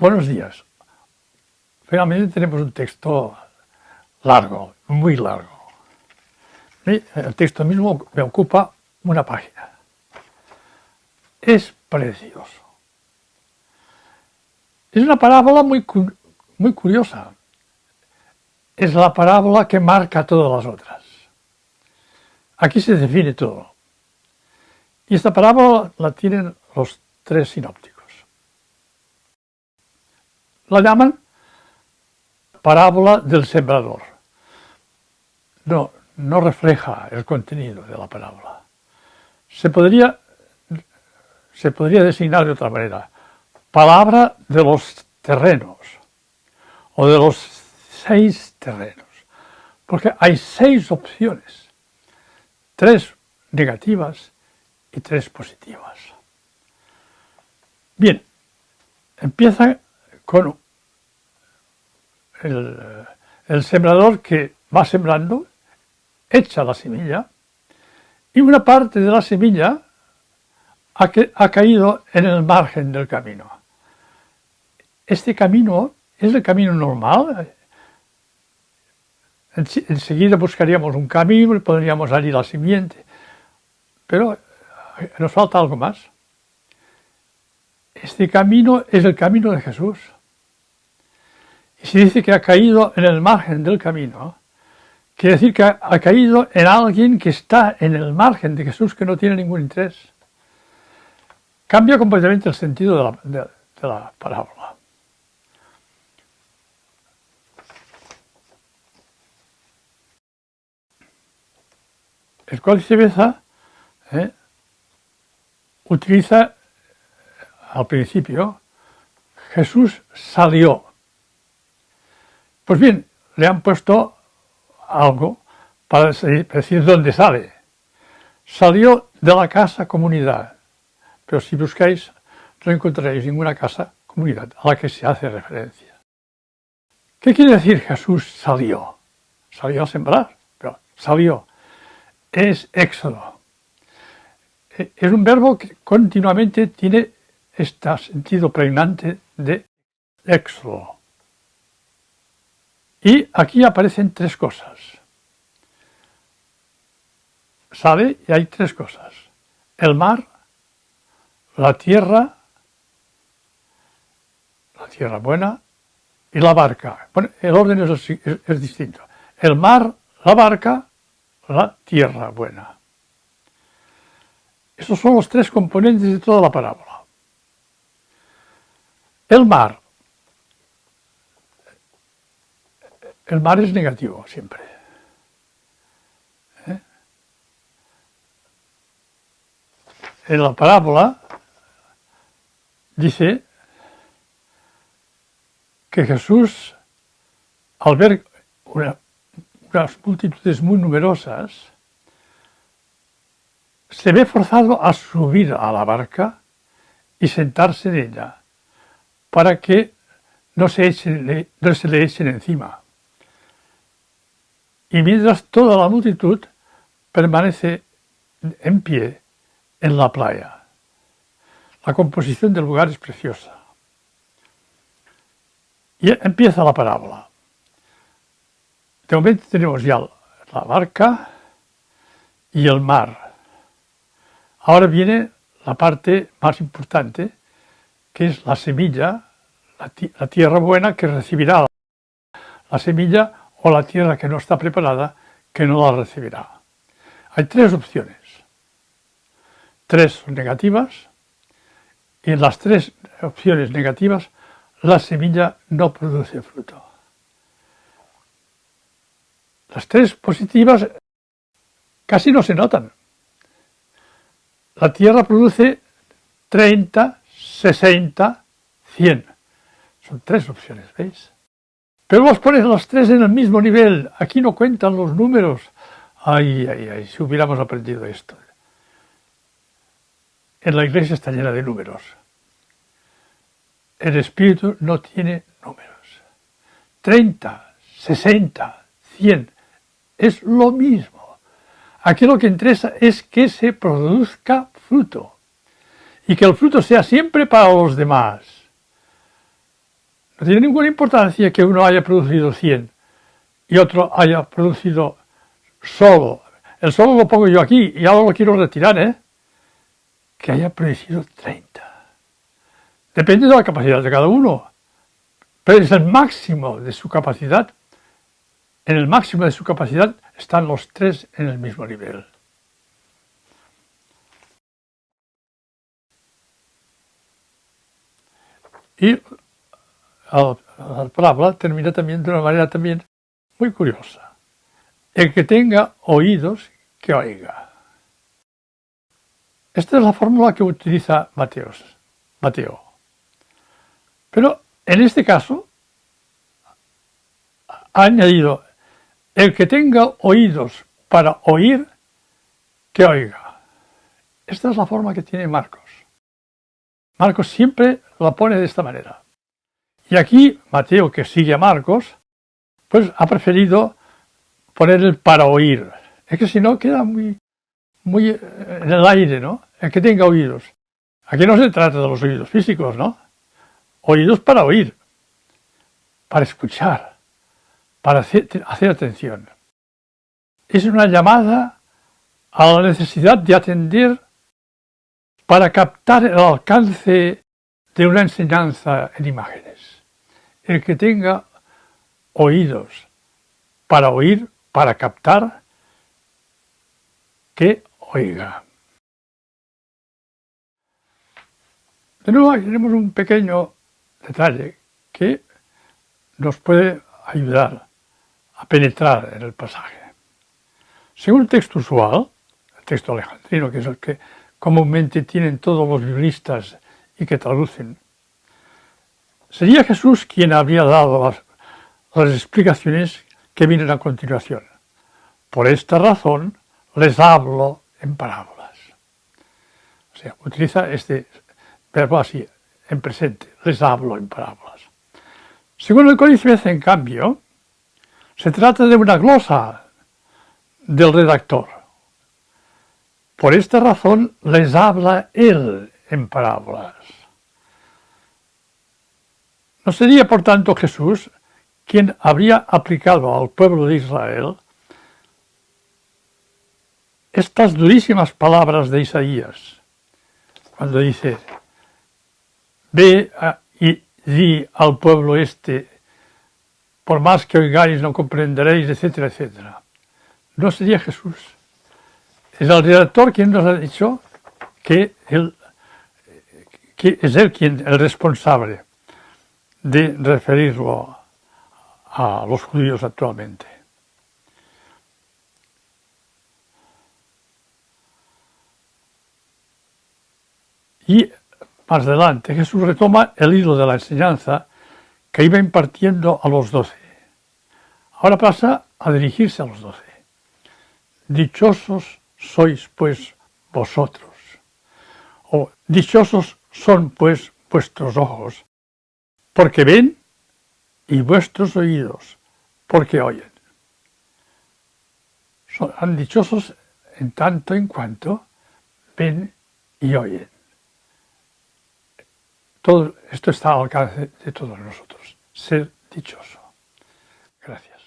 Buenos días. Finalmente tenemos un texto largo, muy largo. El texto mismo me ocupa una página. Es precioso. Es una parábola muy, muy curiosa. Es la parábola que marca todas las otras. Aquí se define todo. Y esta parábola la tienen los tres sinópticos. La llaman parábola del sembrador. No, no refleja el contenido de la parábola. Se podría, se podría designar de otra manera. Palabra de los terrenos o de los seis terrenos. Porque hay seis opciones, tres negativas y tres positivas. Bien, empieza con el, sembrador que va sembrando, echa la semilla y una parte de la semilla ha, ha caído en el margen del camino. Este camino es el camino normal. Enseguida buscaríamos un camino y podríamos salir la simiente. Pero nos falta algo más. Este camino es el camino de Jesús. Y si dice que ha caído en el margen del camino, quiere decir que ha, caído en alguien que está en el margen de Jesús, que no tiene ningún interés. Cambia completamente el sentido de la, parábola. El Códice Beza ¿eh? utiliza al principio, Jesús salió. Pues bien, le han puesto algo para decir dónde sale. Salió de la casa comunidad, pero si buscáis no encontraréis ninguna casa comunidad a la que se hace referencia. ¿Qué quiere decir Jesús salió? Salió a sembrar, pero salió. Es éxodo. E, es un verbo que continuamente tiene este sentido pregnante de éxodo. Y aquí aparecen tres cosas. Sale y hay tres cosas. El mar, la tierra, la tierra buena y la barca. Bueno, el orden es, es distinto. El mar, la barca, la tierra buena. Estos son los tres componentes de toda la parábola. El mar. El mar es negativo siempre. ¿Eh? En la parábola dice que Jesús, al ver unas multitudes muy numerosas, se ve forzado a subir a la barca y sentarse en ella para que no se, no se le echen encima. Y mientras toda la multitud permanece en pie en la playa. La composición del lugar es preciosa. Y empieza la parábola. De momento tenemos ya la barca y el mar. Ahora viene la parte más importante, que es la semilla, la, tierra buena que recibirá la semilla o la tierra que no está preparada que no la recibirá. Hay tres opciones. Tres son negativas y en las tres opciones negativas la semilla no produce fruto. Las tres positivas casi no se notan. La tierra produce 30, 60, 100. Son tres opciones, ¿veis? Pero vos pones las tres en el mismo nivel. Aquí no cuentan los números. Ay, ay, ay, si hubiéramos aprendido esto. En la iglesia está llena de números. El espíritu no tiene números. 30, 60, 100. Es lo mismo. Aquí lo que interesa es que se produzca fruto y que el fruto sea siempre para los demás. No tiene ninguna importancia que uno haya producido 100 y otro haya producido solo. El solo lo pongo yo aquí y ahora lo quiero retirar, ¿eh? Que haya producido 30. Depende de la capacidad de cada uno, pero es el máximo de su capacidad. En el máximo de su capacidad están los tres en el mismo nivel. Y la palabra termina también de una manera también muy curiosa. El que tenga oídos, que oiga. Esta es la fórmula que utiliza Mateos, Mateo. Pero en este caso ha añadido el que tenga oídos para oír, que oiga. Esta es la forma que tiene Marcos. Marcos siempre la pone de esta manera. Y aquí Mateo, que sigue a Marcos, pues ha preferido poner el para oír. Es que si no queda muy, muy en el aire, ¿no? El que tenga oídos. Aquí no se trata de los oídos físicos, ¿no? Oídos para oír, para escuchar, para hacer, hacer atención. Es una llamada a la necesidad de atender para captar el alcance de una enseñanza en imágenes. El que tenga oídos para oír, para captar, que oiga. De nuevo tenemos un pequeño detalle que nos puede ayudar a penetrar en el pasaje. Según el texto usual, el texto alejandrino, que es el que comúnmente tienen todos los juristas y que traducen. Sería Jesús quien habría dado las, explicaciones que vienen a continuación. Por esta razón les hablo en parábolas. O sea, utiliza este verbo así, en presente, les hablo en parábolas. Según el Códice en cambio, se trata de una glosa del redactor. Por esta razón les habla él en parábolas. ¿No sería por tanto Jesús quien habría aplicado al pueblo de Israel estas durísimas palabras de Isaías, cuando dice, ve y di al pueblo este, por más que oigáis no comprenderéis, etcétera, etcétera. ¿No sería Jesús? Es el redactor quien nos ha dicho que, que es él quien el responsable de referirlo a los judíos actualmente. Y más adelante Jesús retoma el hilo de la enseñanza que iba impartiendo a los doce. Ahora pasa a dirigirse a los doce. Dichosos sois pues vosotros. O dichosos son pues vuestros ojos, porque ven, y vuestros oídos, porque oyen. Son dichosos en tanto en cuanto ven y oyen. Todo esto está al alcance de todos nosotros, ser dichoso. Gracias.